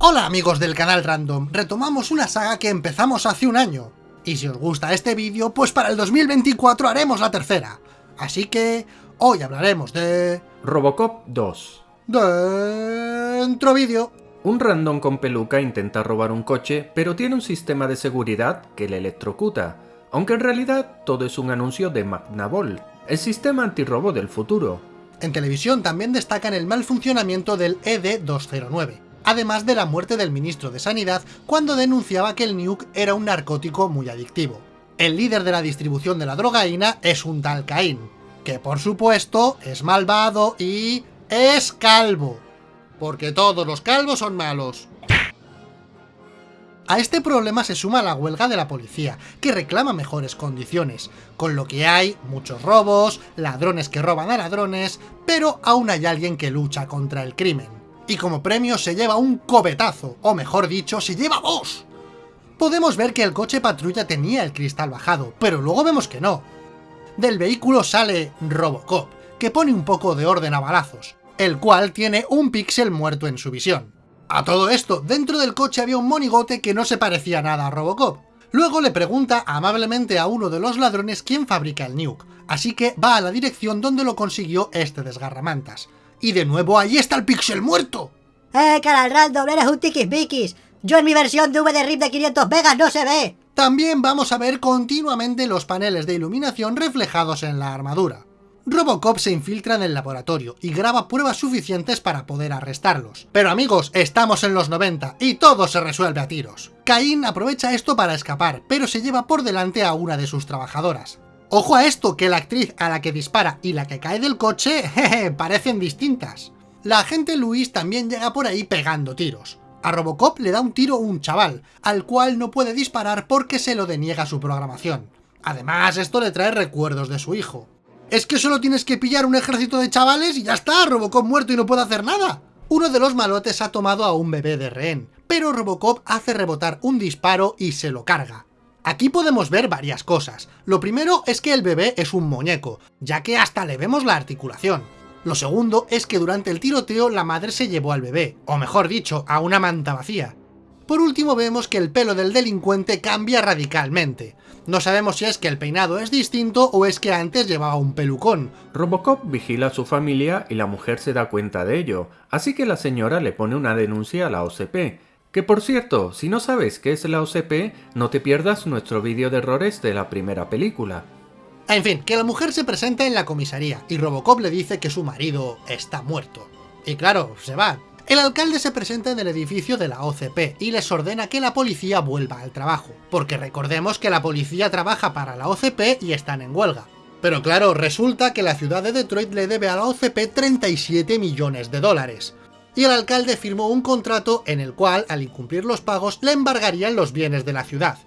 Hola amigos del canal Random, retomamos una saga que empezamos hace un año. Y si os gusta este vídeo, pues para el 2024 haremos la tercera. Así que hoy hablaremos de... Robocop 2 Dentro vídeo. Un random con peluca intenta robar un coche, pero tiene un sistema de seguridad que le electrocuta, aunque en realidad todo es un anuncio de Magnavol, el sistema antirrobo del futuro. En televisión también destacan el mal funcionamiento del ED-209, además de la muerte del ministro de Sanidad cuando denunciaba que el nuke era un narcótico muy adictivo. El líder de la distribución de la drogaína es un tal Caín, que por supuesto es malvado y... es calvo. Porque todos los calvos son malos. A este problema se suma la huelga de la policía, que reclama mejores condiciones, con lo que hay muchos robos, ladrones que roban a ladrones, pero aún hay alguien que lucha contra el crimen. Y como premio se lleva un cobetazo, o mejor dicho, se lleva dos. Podemos ver que el coche patrulla tenía el cristal bajado, pero luego vemos que no. Del vehículo sale Robocop, que pone un poco de orden a balazos, el cual tiene un píxel muerto en su visión. A todo esto, dentro del coche había un monigote que no se parecía nada a Robocop. Luego le pregunta amablemente a uno de los ladrones quién fabrica el nuke, así que va a la dirección donde lo consiguió este desgarramantas. Y de nuevo ahí está el pixel muerto. ¡Eh, canal random! ¡Eres un tiquismiquis! Yo en mi versión de VD-RIP de 500 megas no se ve. También vamos a ver continuamente los paneles de iluminación reflejados en la armadura. Robocop se infiltra en el laboratorio y graba pruebas suficientes para poder arrestarlos. Pero amigos, estamos en los 90 y todo se resuelve a tiros. Caín aprovecha esto para escapar, pero se lleva por delante a una de sus trabajadoras. Ojo a esto, que la actriz a la que dispara y la que cae del coche, jeje, parecen distintas. La agente Luis también llega por ahí pegando tiros. A Robocop le da un tiro un chaval, al cual no puede disparar porque se lo deniega su programación. Además, esto le trae recuerdos de su hijo. Es que solo tienes que pillar un ejército de chavales y ya está, Robocop muerto y no puede hacer nada. Uno de los malotes ha tomado a un bebé de rehén, pero Robocop hace rebotar un disparo y se lo carga. Aquí podemos ver varias cosas. Lo primero es que el bebé es un muñeco, ya que hasta le vemos la articulación. Lo segundo es que durante el tiroteo la madre se llevó al bebé, o mejor dicho, a una manta vacía. Por último vemos que el pelo del delincuente cambia radicalmente. No sabemos si es que el peinado es distinto o es que antes llevaba un pelucón. Robocop vigila a su familia y la mujer se da cuenta de ello, así que la señora le pone una denuncia a la OCP. Que por cierto, si no sabes qué es la OCP, no te pierdas nuestro vídeo de errores de la primera película. En fin, que la mujer se presenta en la comisaría y Robocop le dice que su marido está muerto. Y claro, se va, el alcalde se presenta en el edificio de la OCP y les ordena que la policía vuelva al trabajo, porque recordemos que la policía trabaja para la OCP y están en huelga. Pero claro, resulta que la ciudad de Detroit le debe a la OCP 37 millones de dólares. Y el alcalde firmó un contrato en el cual, al incumplir los pagos, le embargarían los bienes de la ciudad.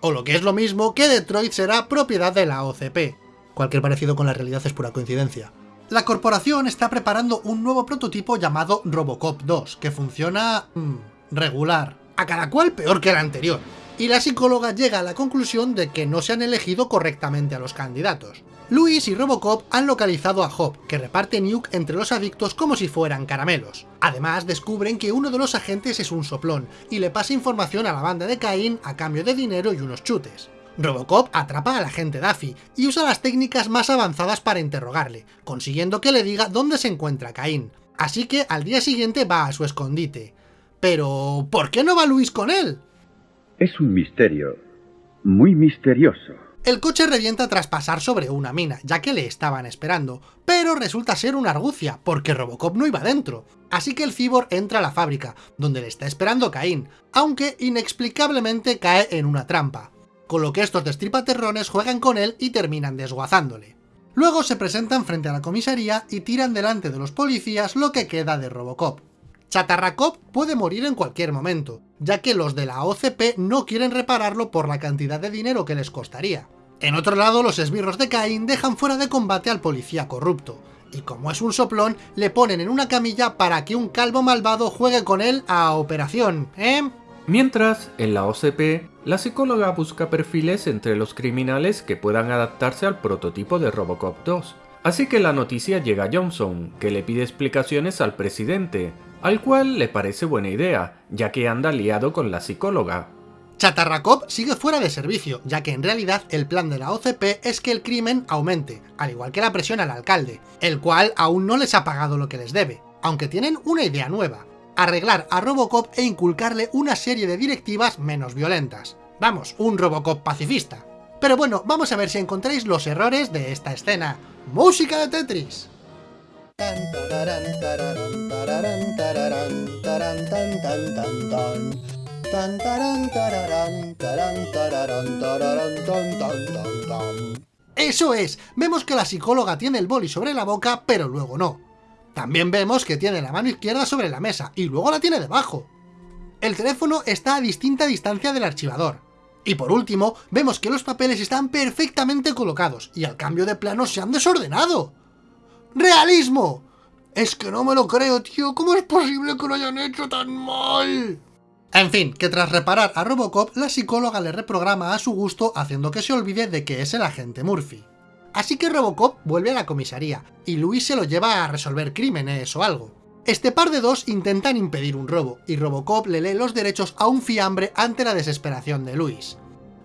O lo que es lo mismo, que Detroit será propiedad de la OCP. Cualquier parecido con la realidad es pura coincidencia. La corporación está preparando un nuevo prototipo llamado Robocop 2, que funciona... Mmm, regular. A cada cual peor que el anterior. Y la psicóloga llega a la conclusión de que no se han elegido correctamente a los candidatos. Luis y Robocop han localizado a Hop, que reparte nuke entre los adictos como si fueran caramelos. Además, descubren que uno de los agentes es un soplón, y le pasa información a la banda de Cain a cambio de dinero y unos chutes. Robocop atrapa al agente Daffy y usa las técnicas más avanzadas para interrogarle, consiguiendo que le diga dónde se encuentra Caín. Así que al día siguiente va a su escondite. Pero, ¿por qué no va Luis con él? Es un misterio, muy misterioso. El coche revienta tras pasar sobre una mina, ya que le estaban esperando, pero resulta ser una argucia, porque Robocop no iba dentro. Así que el cibor entra a la fábrica, donde le está esperando Caín, aunque inexplicablemente cae en una trampa con lo que estos destripaterrones juegan con él y terminan desguazándole. Luego se presentan frente a la comisaría y tiran delante de los policías lo que queda de Robocop. Chatarracop puede morir en cualquier momento, ya que los de la OCP no quieren repararlo por la cantidad de dinero que les costaría. En otro lado, los esbirros de Cain dejan fuera de combate al policía corrupto, y como es un soplón, le ponen en una camilla para que un calvo malvado juegue con él a operación, ¿eh? Mientras, en la OCP, la psicóloga busca perfiles entre los criminales que puedan adaptarse al prototipo de Robocop 2. Así que la noticia llega a Johnson, que le pide explicaciones al presidente, al cual le parece buena idea, ya que anda liado con la psicóloga. Chatarracop sigue fuera de servicio, ya que en realidad el plan de la OCP es que el crimen aumente, al igual que la presión al alcalde, el cual aún no les ha pagado lo que les debe, aunque tienen una idea nueva, arreglar a Robocop e inculcarle una serie de directivas menos violentas. Vamos, un Robocop pacifista. Pero bueno, vamos a ver si encontráis los errores de esta escena. ¡Música de Tetris! Eso es, vemos que la psicóloga tiene el boli sobre la boca, pero luego no. También vemos que tiene la mano izquierda sobre la mesa, y luego la tiene debajo. El teléfono está a distinta distancia del archivador. Y por último, vemos que los papeles están perfectamente colocados, y al cambio de plano se han desordenado. ¡Realismo! Es que no me lo creo, tío, ¿cómo es posible que lo hayan hecho tan mal? En fin, que tras reparar a Robocop, la psicóloga le reprograma a su gusto haciendo que se olvide de que es el agente Murphy. Así que Robocop vuelve a la comisaría, y Luis se lo lleva a resolver crímenes o algo. Este par de dos intentan impedir un robo, y Robocop le lee los derechos a un fiambre ante la desesperación de Luis.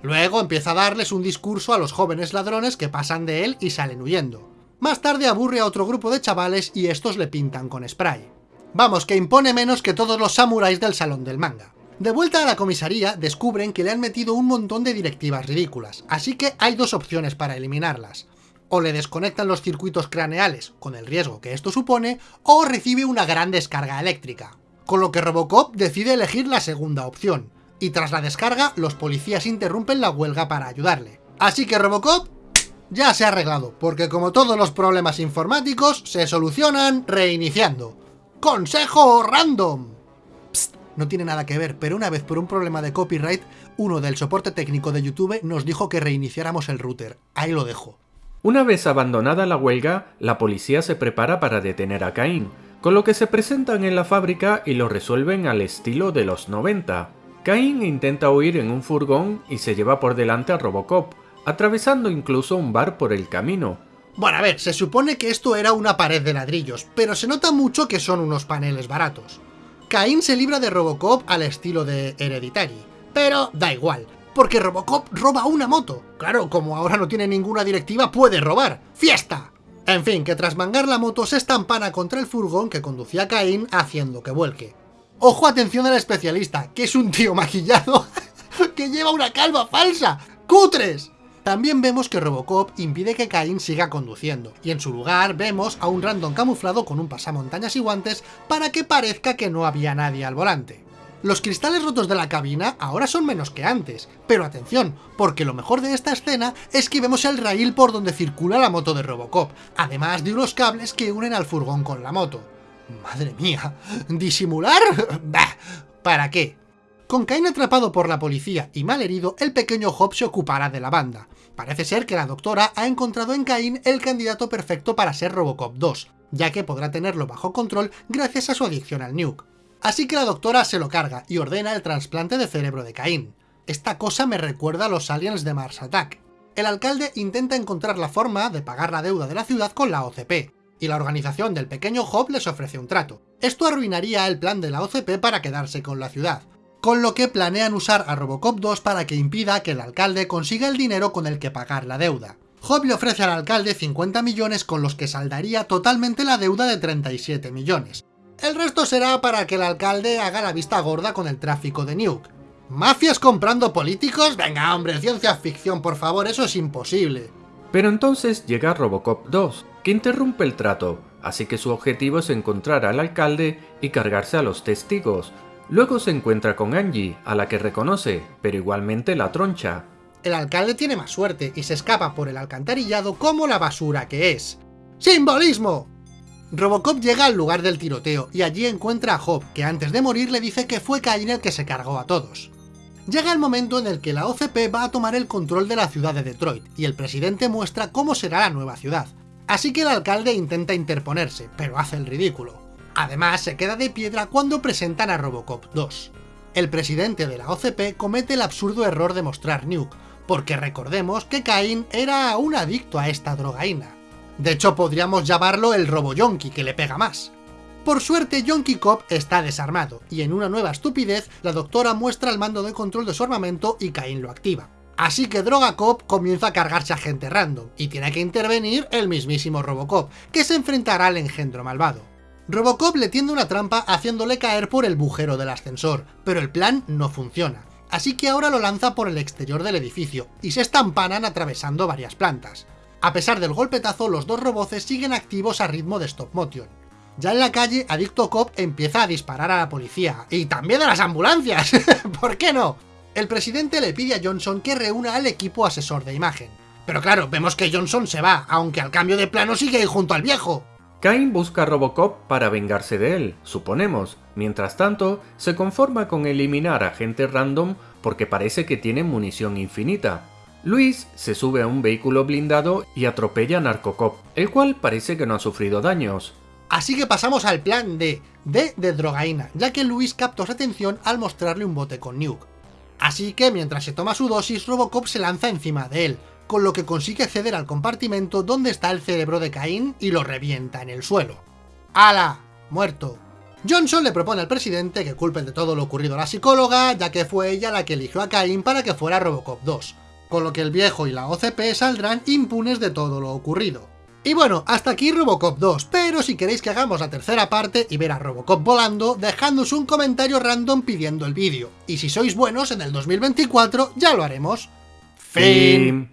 Luego empieza a darles un discurso a los jóvenes ladrones que pasan de él y salen huyendo. Más tarde aburre a otro grupo de chavales y estos le pintan con spray. Vamos, que impone menos que todos los samuráis del salón del manga. De vuelta a la comisaría, descubren que le han metido un montón de directivas ridículas, así que hay dos opciones para eliminarlas. O le desconectan los circuitos craneales, con el riesgo que esto supone, o recibe una gran descarga eléctrica. Con lo que Robocop decide elegir la segunda opción, y tras la descarga, los policías interrumpen la huelga para ayudarle. Así que Robocop ya se ha arreglado, porque como todos los problemas informáticos, se solucionan reiniciando. ¡Consejo random! no tiene nada que ver, pero una vez por un problema de copyright, uno del soporte técnico de YouTube nos dijo que reiniciáramos el router. Ahí lo dejo. Una vez abandonada la huelga, la policía se prepara para detener a Cain, con lo que se presentan en la fábrica y lo resuelven al estilo de los 90. Cain intenta huir en un furgón y se lleva por delante a Robocop, atravesando incluso un bar por el camino. Bueno, a ver, se supone que esto era una pared de ladrillos, pero se nota mucho que son unos paneles baratos. Cain se libra de Robocop al estilo de Hereditary, pero da igual, porque Robocop roba una moto. Claro, como ahora no tiene ninguna directiva, puede robar. ¡Fiesta! En fin, que tras mangar la moto se estampana contra el furgón que conducía a Cain haciendo que vuelque. Ojo, atención al especialista, que es un tío maquillado que lleva una calva falsa. ¡Cutres! También vemos que Robocop impide que Cain siga conduciendo, y en su lugar vemos a un random camuflado con un pasamontañas y guantes para que parezca que no había nadie al volante. Los cristales rotos de la cabina ahora son menos que antes, pero atención, porque lo mejor de esta escena es que vemos el raíl por donde circula la moto de Robocop, además de unos cables que unen al furgón con la moto. Madre mía, ¿disimular? Bah, ¿Para qué? Con Cain atrapado por la policía y mal herido, el pequeño Hop se ocupará de la banda. Parece ser que la doctora ha encontrado en Cain el candidato perfecto para ser Robocop 2, ya que podrá tenerlo bajo control gracias a su adicción al nuke. Así que la doctora se lo carga y ordena el trasplante de cerebro de Cain. Esta cosa me recuerda a los aliens de Mars Attack. El alcalde intenta encontrar la forma de pagar la deuda de la ciudad con la OCP, y la organización del pequeño Hop les ofrece un trato. Esto arruinaría el plan de la OCP para quedarse con la ciudad, con lo que planean usar a Robocop 2 para que impida que el alcalde consiga el dinero con el que pagar la deuda. Hobb le ofrece al alcalde 50 millones con los que saldaría totalmente la deuda de 37 millones. El resto será para que el alcalde haga la vista gorda con el tráfico de Nuke. ¿Mafias comprando políticos? Venga hombre, ciencia ficción por favor, eso es imposible. Pero entonces llega Robocop 2, que interrumpe el trato, así que su objetivo es encontrar al alcalde y cargarse a los testigos, Luego se encuentra con Angie, a la que reconoce, pero igualmente la troncha. El alcalde tiene más suerte y se escapa por el alcantarillado como la basura que es. ¡Simbolismo! Robocop llega al lugar del tiroteo y allí encuentra a Hob, que antes de morir le dice que fue Cain el que se cargó a todos. Llega el momento en el que la OCP va a tomar el control de la ciudad de Detroit y el presidente muestra cómo será la nueva ciudad. Así que el alcalde intenta interponerse, pero hace el ridículo. Además, se queda de piedra cuando presentan a Robocop 2. El presidente de la OCP comete el absurdo error de mostrar Nuke, porque recordemos que Cain era un adicto a esta drogaína. De hecho, podríamos llamarlo el roboyonki, que le pega más. Por suerte, Yonky Cop está desarmado, y en una nueva estupidez, la doctora muestra el mando de control de su armamento y Cain lo activa. Así que Droga Cop comienza a cargarse a gente random, y tiene que intervenir el mismísimo Robocop, que se enfrentará al engendro malvado. Robocop le tiende una trampa haciéndole caer por el bujero del ascensor, pero el plan no funciona, así que ahora lo lanza por el exterior del edificio, y se estampanan atravesando varias plantas. A pesar del golpetazo, los dos roboces siguen activos a ritmo de stop motion. Ya en la calle, Adicto Cop empieza a disparar a la policía, y también a las ambulancias, ¿por qué no? El presidente le pide a Johnson que reúna al equipo asesor de imagen. Pero claro, vemos que Johnson se va, aunque al cambio de plano sigue junto al viejo. Cain busca a Robocop para vengarse de él, suponemos. Mientras tanto, se conforma con eliminar a gente random porque parece que tiene munición infinita. Luis se sube a un vehículo blindado y atropella a Narcocop, el cual parece que no ha sufrido daños. Así que pasamos al plan D, D de drogaína, ya que Luis captó su atención al mostrarle un bote con Nuke. Así que mientras se toma su dosis, Robocop se lanza encima de él, con lo que consigue acceder al compartimento donde está el cerebro de Cain y lo revienta en el suelo. ¡Hala! Muerto. Johnson le propone al presidente que culpen de todo lo ocurrido a la psicóloga, ya que fue ella la que eligió a Cain para que fuera Robocop 2, con lo que el viejo y la OCP saldrán impunes de todo lo ocurrido. Y bueno, hasta aquí Robocop 2, pero si queréis que hagamos la tercera parte y ver a Robocop volando, dejadnos un comentario random pidiendo el vídeo. Y si sois buenos, en el 2024 ya lo haremos. Fin.